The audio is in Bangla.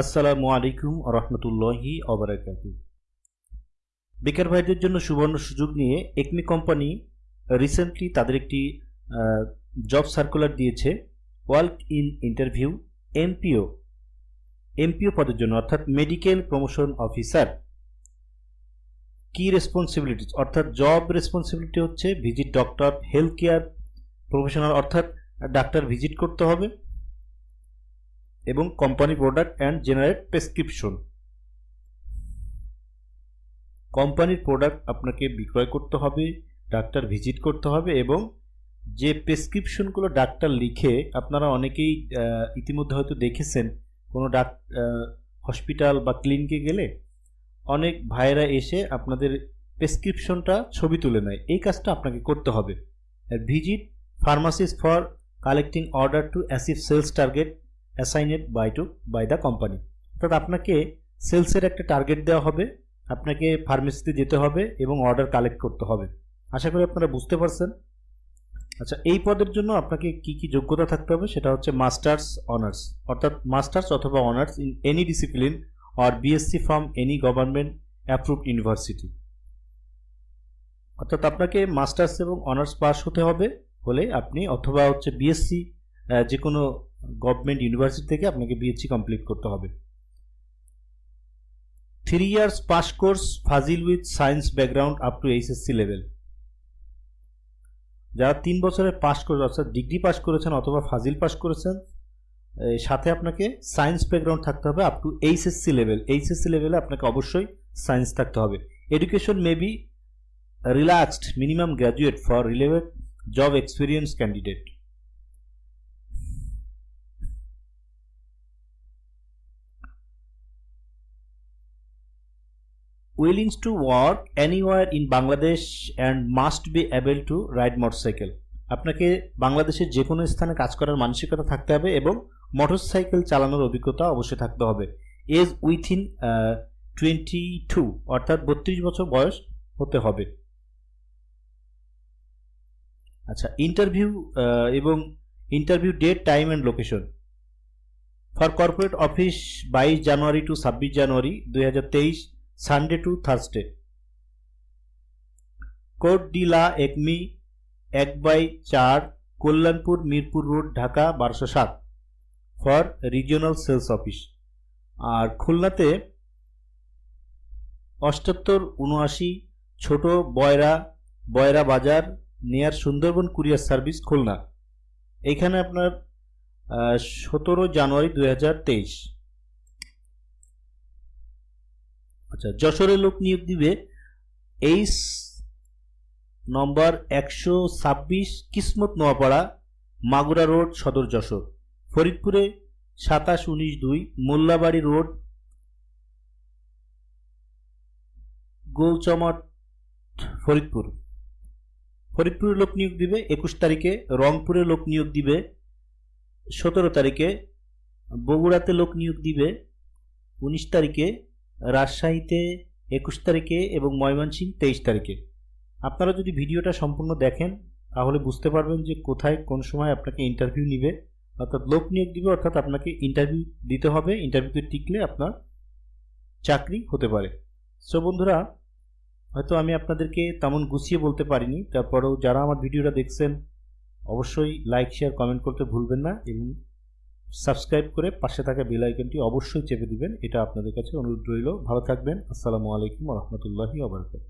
আসসালামু আলাইকুম রহমতুল্লাহি অবরাকাত বেকার ভাইদের জন্য সুবর্ণ সুযোগ নিয়ে একমি কোম্পানি রিসেন্টলি তাদের একটি জব সার্কুলার দিয়েছে work in interview MPO MPO পদের জন্য, অর্থাৎ মেডিকেল প্রমোশন অফিসার কি রেসপন্সিবিলিটিস অর্থাৎ জব রেসপন্সিবিলিটি হচ্ছে visit doctor health care professional অর্থাৎ ডাক্তার ভিজিট করতে হবে। এবং company product and generate prescription কোম্পানির প্রোডাক্ট আপনাকে বিক্রয় করতে হবে, ডাক্তার ভিজিট করতে হবে এবং যে প্রেসক্রিপশনগুলো ডাক্তার লিখে, আপনারা অনেকেই ইতিমধ্যে হয়তো দেখেছেন, কোনো ডাক হসপিটাল বা ক্লিনিকে গেলে অনেক ভাইয়েরা এসে আপনাদের প্রেসক্রিপশনটা ছবি তুলে নেয়। এই কাজটা আপনাকে করতে হবে। Visit pharmacies for collecting order to achieve sales target assigned by to by the company অর্থাৎ আপনাকে সেলসের একটা টার্গেট দেওয়া হবে, আপনাকে ফার্মেসিতে যেতে হবে এবং অর্ডার কালেক্ট করতে হবে। আশা করি আপনারা বুঝতে পারছেন। আচ্ছা এই পদের জন্য আপনাকে কি কি যোগ্যতা থাকতে হবে সেটা হচ্ছে মাস্টার্স অনার্স অর্থাৎ মাস্টার্স অথবা honours in any discipline or BSc from any government approved university অর্থাৎ আপনাকে মাস্টার্স এবং অনার্স পাস হতে হবে হলে আপনি অথবা হচ্ছে বিএসসি যে কোনো গভর্নমেন্ট ইউনিভার্সিটি থেকে আপনাকে বিএসসি কমপ্লিট করতে হবে। Three years pass course Fazil with science background up to HSC level যারা তিন বছরের পাস করে, অর্থাৎ ডিগ্রি পাস করেছেন অথবা ফাজিল পাস করেছেন সাথে আপনাকে সায়েন্স ব্যাকগ্রাউন্ড থাকতে হবে up to HSC level HSC লেভেলে আপনাকে অবশ্যই সায়েন্স থাকতে হবে। Education may be relaxed minimum graduate for relevant job experience candidate willing to work anywhere in Bangladesh and must be able to ride motorcycle. আপনাকে বাংলাদেশের যে কোনো স্থানে কাজ করার মানসিকতা থাকতে হবে এবং মোটরসাইকেল চালানোর অভিজ্ঞতা অবশ্যই থাকতে হবে। এজ উইথিন টোয়েন্টি টু অর্থাৎ বত্রিশ বছর বয়স হতে হবে। আচ্ছা ইন্টারভিউ এবং interview date time and location for corporate office বাইশ জানুয়ারি টু ছাব্বিশ জানুয়ারি দুই হাজার তেইশ Sunday to Thursday Court de la Acme এক বাই চার, কল্যাণপুর, মিরপুর রোড, ঢাকা, বারোশো সাত, ফর রিজিওনাল সেলস অফিস। আর খুলনাতে অষ্টাত্তর, উনআশি, ছোট বয়রা বয়রা বাজার, নেয়ার সুন্দরবন কুরিয়ার সার্ভিস, খুলনা। এখানে আপনার সতেরো জানুয়ারি দু হাজার তেইশ হাজার তেইশ আচ্ছা যশোরে লোক নিয়োগ দিবে। এইচ নম্বর একশো ছাব্বিশ কিসমত নোয়াপাড়া, মাগুরা রোড, সদর যশোর। ফরিদপুরে সাতাশ উনিশ দুই, মোল্লাবাড়ি রোড, গোলচমট, ফরিদপুর। ফরিদপুরে লোক নিয়োগ দিবে একুশ তারিখে, রংপুরে লোক নিয়োগ দিবে সতেরো তারিখে, বগুড়াতে লোক নিয়োগ দিবে উনিশ তারিখে রাজশাহীতে একুশ তারিখে এবং ময়মনসিংহ তেইশ তারিখে। আপনারা যদি ভিডিওটা সম্পূর্ণ দেখেন, তাহলে বুঝতে পারবেন যে কোথায় কোন সময় আপনাকে ইন্টারভিউ নিবে। অর্থাৎ লোক নিয়োগ দিবে, অর্থাৎ আপনাকে ইন্টারভিউ দিতে হবে। ইন্টারভিউতে টিকলে আপনার চাকরি হতে পারে। সো বন্ধুরা, হয়তো আমি আপনাদেরকে তেমন গুছিয়ে বলতে পারিনি। তারপরেও যারা আমার ভিডিওটা দেখছেন, অবশ্যই লাইক শেয়ার কমেন্ট করতে ভুলবেন না এবং সাবস্ক্রাইব করে পাশে থাকা বেল আইকনটি অবশ্যই চেপে দিবেন। এটা আপনাদের কাছে অনুরোধ রইল। ভালো থাকবেন। আসসালামু আলাইকুম রহমতুল্লাহি আবরকাত